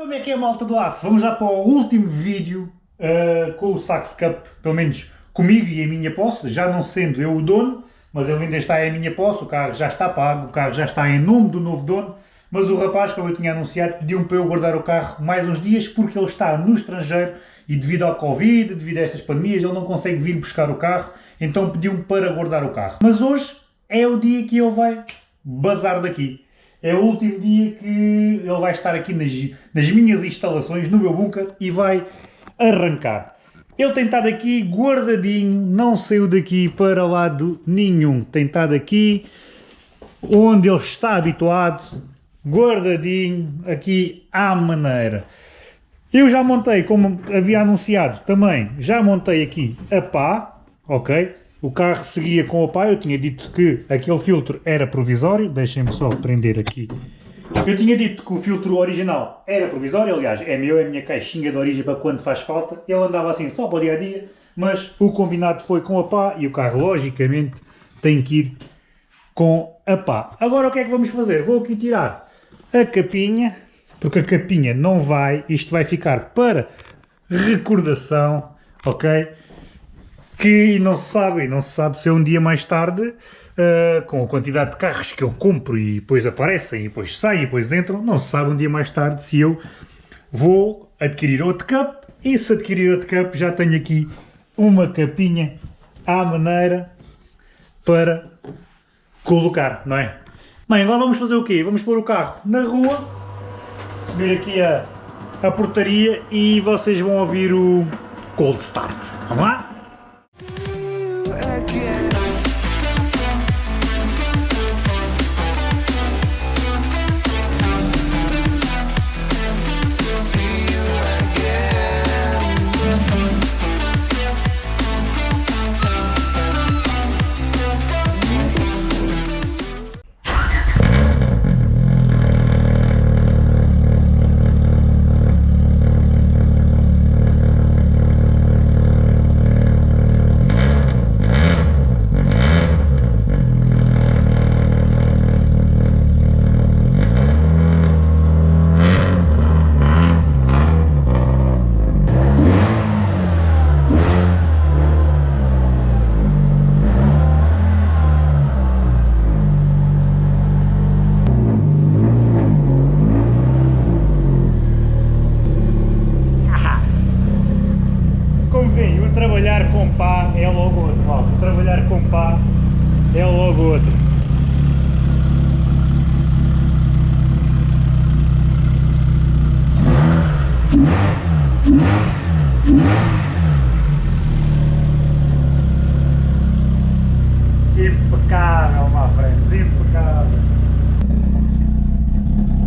Como é que é malta do aço? Vamos já para o último vídeo uh, com o Sax Cup, pelo menos comigo e em minha posse, já não sendo eu o dono, mas ele ainda está em minha posse, o carro já está pago, o carro já está em nome do novo dono, mas o rapaz, como eu tinha anunciado, pediu-me para eu guardar o carro mais uns dias porque ele está no estrangeiro e devido ao Covid, devido a estas pandemias, ele não consegue vir buscar o carro, então pediu-me para guardar o carro. Mas hoje é o dia que ele vai bazar daqui. É o último dia que ele vai estar aqui nas, nas minhas instalações, no meu bunker, e vai arrancar. Ele tem estado aqui guardadinho, não saiu daqui para lado nenhum. Tem estado aqui onde ele está habituado, guardadinho, aqui à maneira. Eu já montei, como havia anunciado também, já montei aqui a pá, ok? O carro seguia com a pá, eu tinha dito que aquele filtro era provisório, deixem-me só prender aqui. Eu tinha dito que o filtro original era provisório, aliás, é meu, é a minha caixinha de origem para quando faz falta. Ele andava assim só para o dia a dia, mas o combinado foi com a pá e o carro, logicamente, tem que ir com a pá. Agora o que é que vamos fazer? Vou aqui tirar a capinha, porque a capinha não vai, isto vai ficar para recordação, ok? Que não se sabe, não se sabe se é um dia mais tarde, uh, com a quantidade de carros que eu compro e depois aparecem, e depois saem, e depois entram, não se sabe um dia mais tarde se eu vou adquirir outro cup, e se adquirir outro cup já tenho aqui uma capinha à maneira para colocar, não é? Bem, agora vamos fazer o quê? Vamos pôr o carro na rua subir aqui a, a portaria e vocês vão ouvir o cold start. Vamos lá? again. Trabalhar com pá é logo outro, malta. Trabalhar com pá é logo outro. Impecável, my friends, impecável.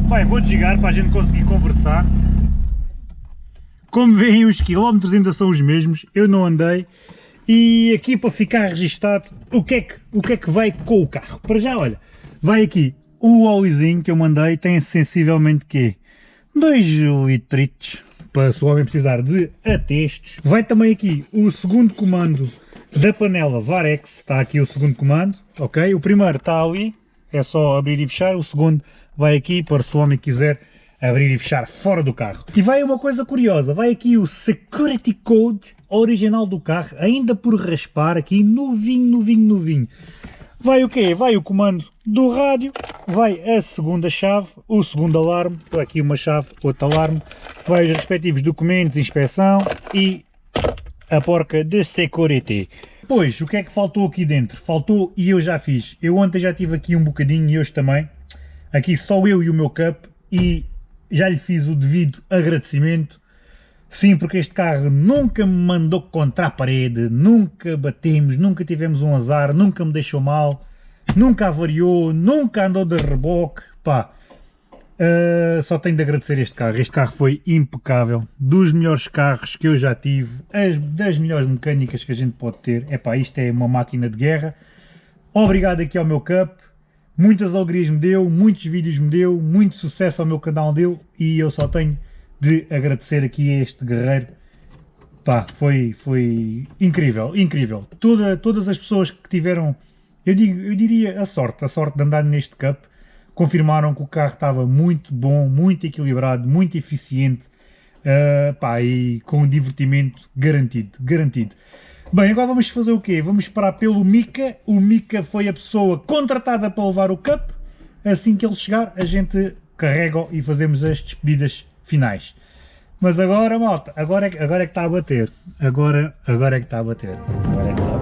Bem, vou desligar para a gente conseguir conversar. Como veem os quilómetros ainda são os mesmos, eu não andei e aqui para ficar registado o que é que, o que, é que vai com o carro. Para já, olha, vai aqui o óleozinho que eu mandei, tem sensivelmente que 2 litritos para se o homem precisar de atestos. Vai também aqui o segundo comando da panela Varex, está aqui o segundo comando, ok? O primeiro está ali, é só abrir e fechar, o segundo vai aqui para se o homem quiser abrir e fechar fora do carro. E vai uma coisa curiosa, vai aqui o Security Code original do carro, ainda por raspar aqui, novinho, novinho, novinho. Vai o quê? Vai o comando do rádio, vai a segunda chave, o segundo alarme, aqui uma chave, outro alarme, vai os respectivos documentos, inspeção e a porca de security. Pois, o que é que faltou aqui dentro? Faltou, e eu já fiz, eu ontem já tive aqui um bocadinho e hoje também, aqui só eu e o meu cup, e já lhe fiz o devido agradecimento. Sim, porque este carro nunca me mandou contra a parede, nunca batemos, nunca tivemos um azar, nunca me deixou mal, nunca avariou, nunca andou de reboque, pá. Uh, só tenho de agradecer este carro, este carro foi impecável, dos melhores carros que eu já tive, as, das melhores mecânicas que a gente pode ter, é pá, isto é uma máquina de guerra. Obrigado aqui ao meu Cup, muitas alegrias me deu, muitos vídeos me deu, muito sucesso ao meu canal deu e eu só tenho de agradecer aqui a este guerreiro. Pá, foi, foi incrível, incrível. Toda, todas as pessoas que tiveram, eu, digo, eu diria a sorte, a sorte de andar neste cup, confirmaram que o carro estava muito bom, muito equilibrado, muito eficiente uh, pá, e com divertimento garantido, garantido. Bem, agora vamos fazer o quê? Vamos esperar pelo Mika, o Mika foi a pessoa contratada para levar o Cup, assim que ele chegar a gente carrega e fazemos as despedidas finais. Mas agora, malta, agora é, agora é que está a bater. Agora, agora é que está a bater. Agora é que está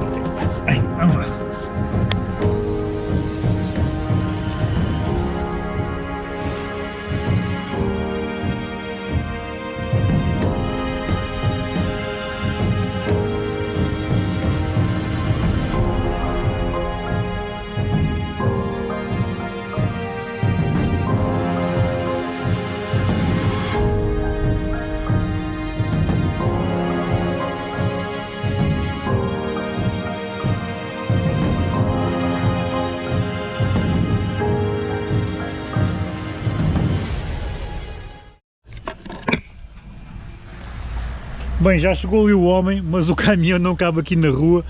Bem, já chegou ali o homem, mas o caminhão não cabe aqui na rua,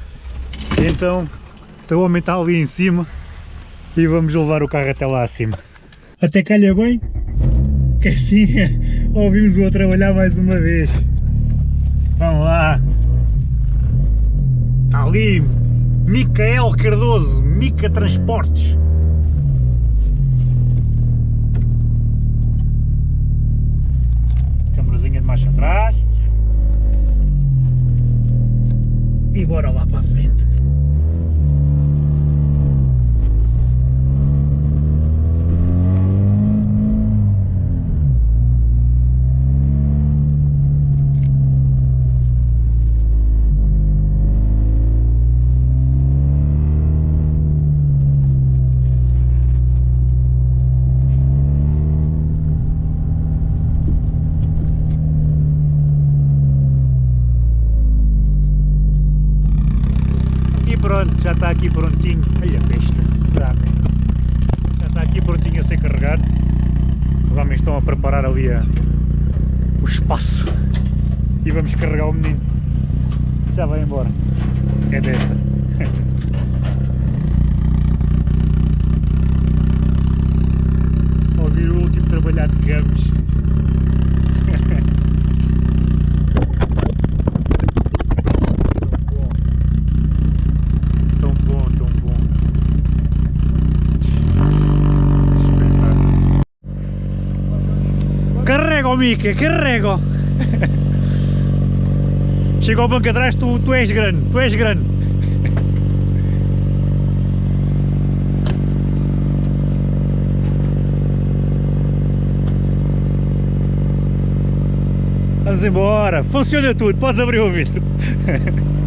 então, então o homem está ali em cima e vamos levar o carro até lá acima. Até calha bem, que assim ouvimos-o a trabalhar mais uma vez. Vamos lá. Está ali Micael Cardoso, Mica Transportes. Câmarazinha de marcha atrás. Bora lá para a frente. Está aqui prontinho. Olha este saco. Já está aqui prontinho a ser carregado. Os homens estão a preparar ali a, o espaço. E vamos carregar o menino. Já vai embora. É desta. Ouvir o último trabalhar de gamos. Mica, carrego! Chega ao banco atrás, tu, tu és grande, tu és grande. Vamos embora, funciona tudo, podes abrir o vidro.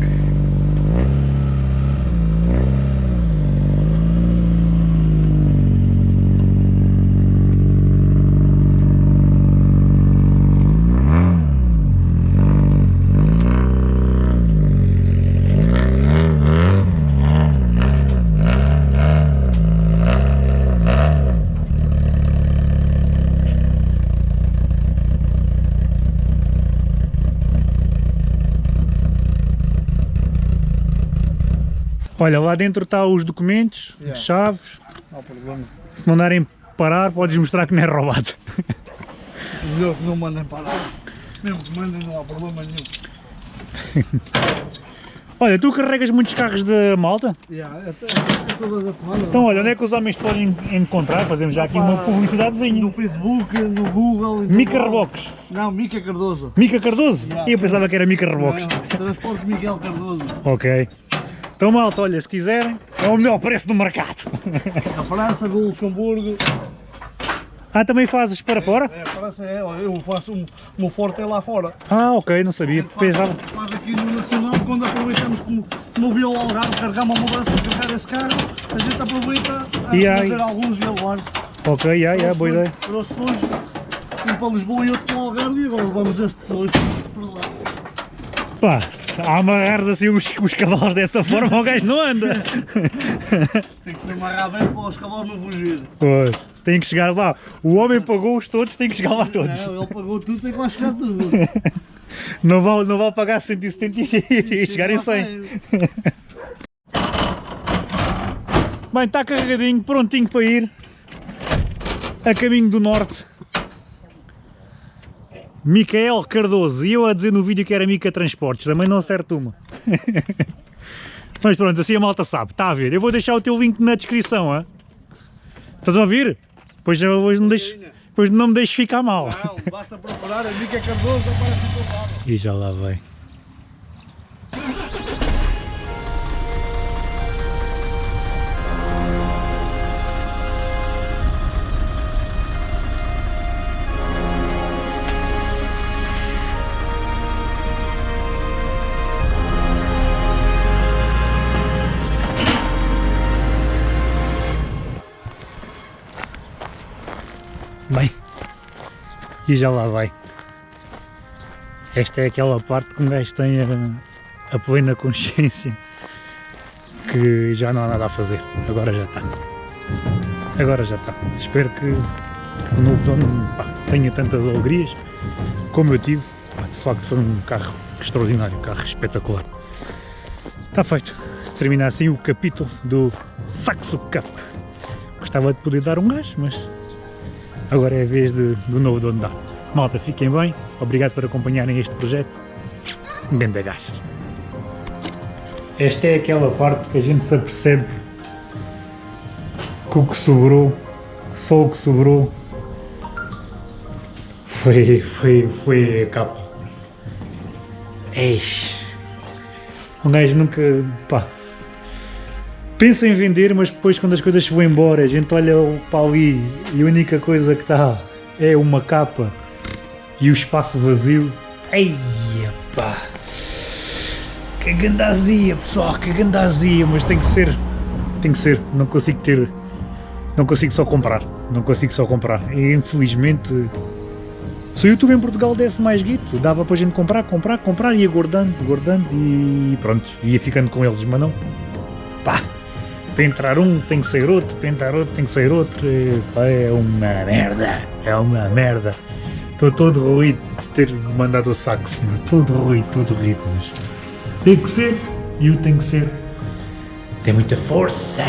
Olha, lá dentro está os documentos, yeah. as chaves. Não há problema. Se não darem parar, podes mostrar que não é roubado. Melhor que não mandem parar. Mesmo que mandem, não há problema nenhum. Olha, tu carregas muitos carros de malta? Yeah, até, até todas as semanas. Então olha, onde é que os homens podem encontrar? Fazemos já aqui uma publicidadezinha. No Facebook, no Google... Mica Reboques. Não, Mica Cardoso. Mica Cardoso? Yeah. Eu pensava que era Mica Reboques. Transporte Miguel Cardoso. Ok. Então malta, olha, se quiserem, é o melhor preço do mercado. A França, do Luxemburgo. Ah, também fazes para fora? É, a França é, eu faço um, um forte lá fora. Ah, ok, não sabia. Faz, Pensava... faz aqui no Nacional, quando aproveitamos como no Vila Algarve, carregar uma mudança, carregar esse carro, a gente aproveita a e fazer alguns levar. Ok, yeah, yeah, boa ideia. Trouxe dois, um para Lisboa e outro para o Algarve e agora levamos estes dois para lá. Pá, a amarrares assim os, os cavalos dessa forma o gajo não anda. tem que se amarrar bem para os cavalos não fugir. Pois, tem que chegar lá. O homem pagou-os todos, tem que chegar lá todos. Não, ele pagou tudo, tem que lá chegar tudo. Não vão, não vão pagar 170 e chegar em 100. Bem, está carregadinho, prontinho para ir. a caminho do norte. Micael Cardoso, e eu a dizer no vídeo que era Mica Transportes, também não acerto uma. Mas pronto, assim a malta sabe, está a ver. Eu vou deixar o teu link na descrição, hein? estás a ouvir? Pois não deixes, pois não me deixes ficar mal. Não, basta procurar a Mica Cardoso, aparece o teu E já lá vem. Bem, e já lá vai. Esta é aquela parte que um gajo tem a, a plena consciência que já não há nada a fazer. Agora já está. Agora já está. Espero que o novo dono pá, tenha tantas alegrias como eu tive. De facto foi um carro extraordinário, um carro espetacular. Está feito. Termina assim o capítulo do Saxo Cup. Gostava de poder dar um gás, mas agora é a vez de, do novo dono dar. Malta, fiquem bem, obrigado por acompanharem este projeto. Um grande gás. Esta é aquela parte que a gente se apercebe que o que sobrou, só o que sobrou, foi, foi, foi a capa. Eixe. Um gajo nunca, pá, pensa em vender, mas depois quando as coisas vão embora, a gente olha para ali e a única coisa que está é uma capa e o espaço vazio. Eia! Que gandazia pessoal, que gandazia, mas tem que ser, tem que ser, não consigo ter, não consigo só comprar, não consigo só comprar. E infelizmente, se o YouTube em Portugal desse mais guito, dava para a gente comprar, comprar, comprar, ia guardando, guardando e pronto, ia ficando com eles, mas não. Pá! Para entrar um tem que sair outro, para entrar outro tem que sair outro, é uma merda, é uma merda. Estou todo ruído de ter mandado o saco, senhor, todo ruído, todo ruído, mas tem que ser, e o tem que ser. Tem muita força.